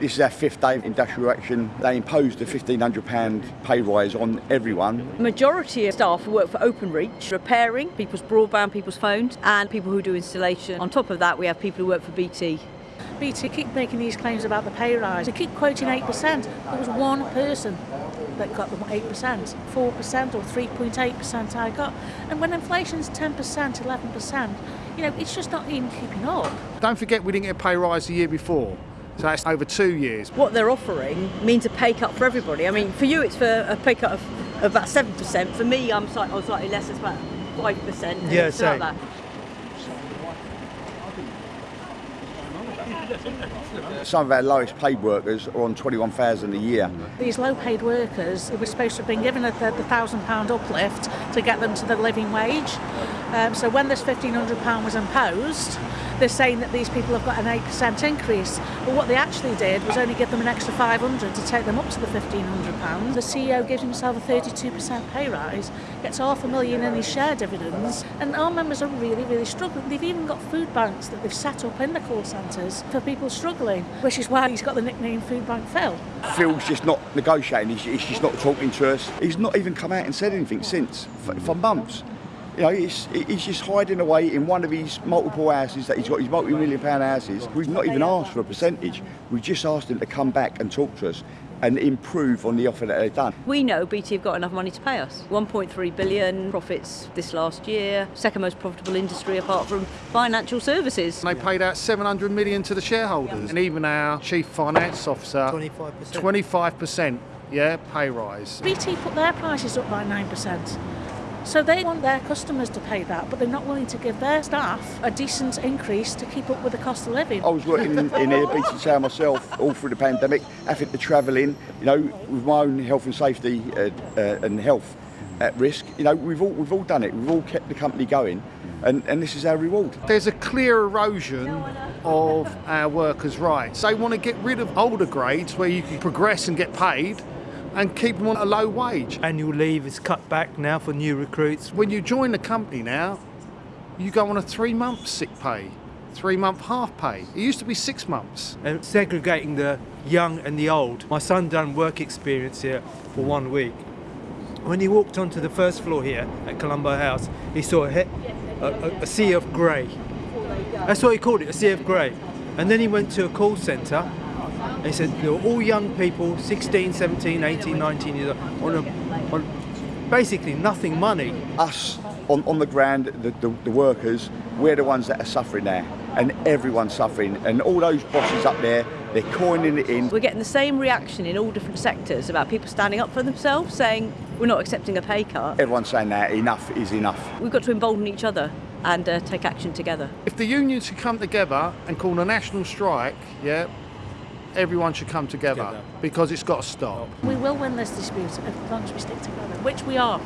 This is our fifth day of industrial action. They imposed a £1,500 pay rise on everyone. Majority of staff who work for Openreach, repairing people's broadband, people's phones, and people who do installation. On top of that, we have people who work for BT. BT keep making these claims about the pay rise. They keep quoting 8%. There was one person that got them 8%, 4% or 3.8% I got. And when inflation's 10%, 11%, you know, it's just not even keeping up. Don't forget we didn't get a pay rise the year before. So that's over two years. What they're offering means a pay cut for everybody. I mean, for you, it's for a pay cut of, of about 7%. For me, I'm slightly, I'm slightly less, it's about 5%. Yeah, it's about same. that. Some of our lowest paid workers are on 21,000 a year. These low paid workers were supposed to have been given a, the, the £1,000 uplift to get them to the living wage. Um, so when this £1,500 was imposed, they're saying that these people have got an 8% increase. But what they actually did was only give them an extra 500 to take them up to the £1,500. The CEO gives himself a 32% pay rise, gets half a million in his share dividends, and our members are really, really struggling. They've even got food banks that they've set up in the call centres for people struggling, which is why he's got the nickname Food Bank Phil. Phil's just not negotiating, he's, he's just not talking to us. He's not even come out and said anything since, for, for months. You know, he's, he's just hiding away in one of his multiple houses that he's got, his multi-million pound houses. We've not even asked for a percentage. We've just asked him to come back and talk to us and improve on the offer that they've done. We know BT have got enough money to pay us. 1.3 billion profits this last year, second most profitable industry apart from financial services. They paid out 700 million to the shareholders. And even our chief finance officer, 25%. 25%, yeah, pay rise. BT put their prices up by 9%. So they want their customers to pay that, but they're not willing to give their staff a decent increase to keep up with the cost of living. I was working in, in here, BT Tower myself, all through the pandemic, having to travel in, you know, with my own health and safety uh, uh, and health at risk. You know, we've all, we've all done it. We've all kept the company going, and, and this is our reward. There's a clear erosion of our workers' rights. They want to get rid of older grades where you can progress and get paid and keep them on a low wage. Annual leave is cut back now for new recruits. When you join the company now, you go on a three month sick pay, three month half pay. It used to be six months. and segregating the young and the old. My son done work experience here for one week. When he walked onto the first floor here at Colombo House, he saw a, a, a, a sea of grey. That's what he called it, a sea of grey. And then he went to a call centre and he said they were all young people, 16, 17, 18, 19 years old, on, a, on basically nothing money. Us on, on the ground, the, the, the workers, we're the ones that are suffering there and everyone's suffering. And all those bosses up there, they're coining it in. We're getting the same reaction in all different sectors about people standing up for themselves, saying we're not accepting a pay cut. Everyone's saying that enough is enough. We've got to embolden each other and uh, take action together. If the unions should come together and call a national strike, yeah, everyone should come together Together. because it's got to stop. We will win this dispute as long as we stick together, which we are.